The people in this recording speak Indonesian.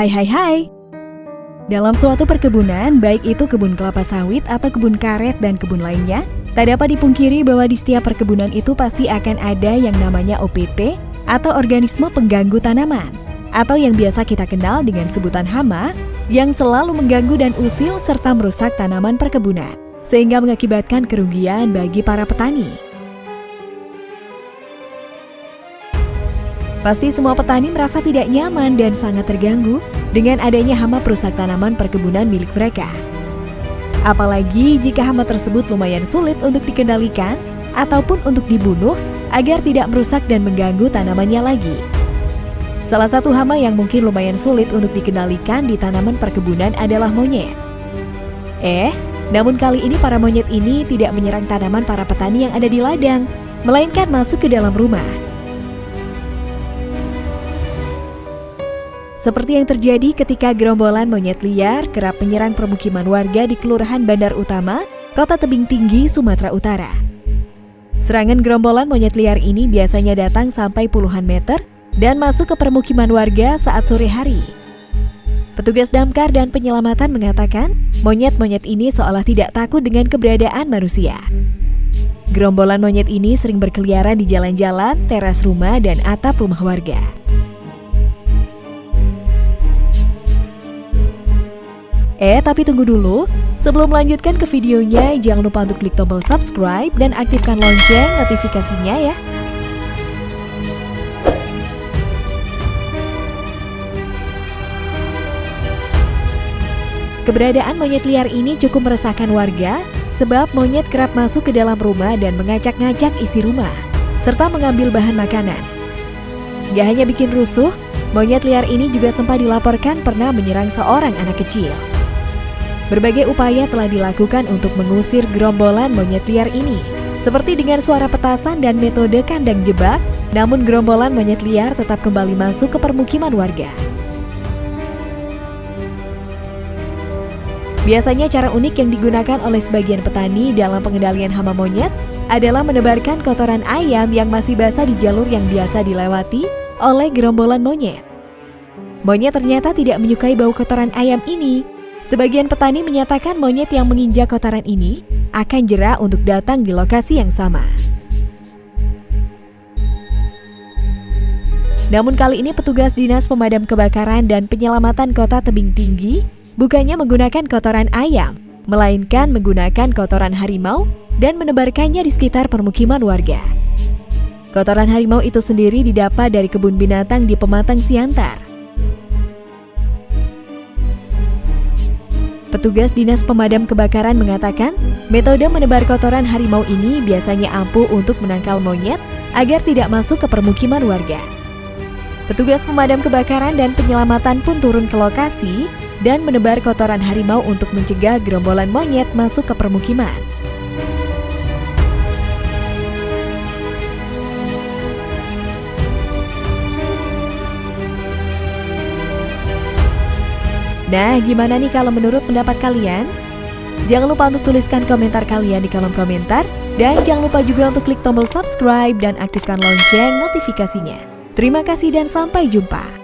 Hai hai hai. Dalam suatu perkebunan, baik itu kebun kelapa sawit atau kebun karet dan kebun lainnya, tak dapat dipungkiri bahwa di setiap perkebunan itu pasti akan ada yang namanya OPT atau organisme pengganggu tanaman, atau yang biasa kita kenal dengan sebutan hama, yang selalu mengganggu dan usil serta merusak tanaman perkebunan, sehingga mengakibatkan kerugian bagi para petani. Pasti semua petani merasa tidak nyaman dan sangat terganggu dengan adanya hama perusak tanaman perkebunan milik mereka. Apalagi jika hama tersebut lumayan sulit untuk dikendalikan ataupun untuk dibunuh agar tidak merusak dan mengganggu tanamannya lagi. Salah satu hama yang mungkin lumayan sulit untuk dikendalikan di tanaman perkebunan adalah monyet. Eh, namun kali ini para monyet ini tidak menyerang tanaman para petani yang ada di ladang, melainkan masuk ke dalam rumah. Seperti yang terjadi ketika gerombolan monyet liar kerap menyerang permukiman warga di Kelurahan Bandar Utama, Kota Tebing Tinggi, Sumatera Utara. Serangan gerombolan monyet liar ini biasanya datang sampai puluhan meter dan masuk ke permukiman warga saat sore hari. Petugas damkar dan penyelamatan mengatakan, monyet-monyet ini seolah tidak takut dengan keberadaan manusia. Gerombolan monyet ini sering berkeliaran di jalan-jalan, teras rumah, dan atap rumah warga. Eh, tapi tunggu dulu. Sebelum melanjutkan ke videonya, jangan lupa untuk klik tombol subscribe dan aktifkan lonceng notifikasinya ya. Keberadaan monyet liar ini cukup meresahkan warga sebab monyet kerap masuk ke dalam rumah dan mengacak-ngacak isi rumah, serta mengambil bahan makanan. Gak hanya bikin rusuh, monyet liar ini juga sempat dilaporkan pernah menyerang seorang anak kecil. Berbagai upaya telah dilakukan untuk mengusir gerombolan monyet liar ini, seperti dengan suara petasan dan metode kandang jebak, namun gerombolan monyet liar tetap kembali masuk ke permukiman warga. Biasanya cara unik yang digunakan oleh sebagian petani dalam pengendalian hama monyet adalah menebarkan kotoran ayam yang masih basah di jalur yang biasa dilewati oleh gerombolan monyet. Monyet ternyata tidak menyukai bau kotoran ayam ini, Sebagian petani menyatakan monyet yang menginjak kotoran ini akan jerah untuk datang di lokasi yang sama. Namun kali ini petugas Dinas Pemadam Kebakaran dan Penyelamatan Kota Tebing Tinggi bukannya menggunakan kotoran ayam, melainkan menggunakan kotoran harimau dan menebarkannya di sekitar permukiman warga. Kotoran harimau itu sendiri didapat dari kebun binatang di Pematang Siantar. Petugas Dinas Pemadam Kebakaran mengatakan, metode menebar kotoran harimau ini biasanya ampuh untuk menangkal monyet agar tidak masuk ke permukiman warga. Petugas pemadam kebakaran dan penyelamatan pun turun ke lokasi dan menebar kotoran harimau untuk mencegah gerombolan monyet masuk ke permukiman. Nah, gimana nih kalau menurut pendapat kalian? Jangan lupa untuk tuliskan komentar kalian di kolom komentar. Dan jangan lupa juga untuk klik tombol subscribe dan aktifkan lonceng notifikasinya. Terima kasih dan sampai jumpa.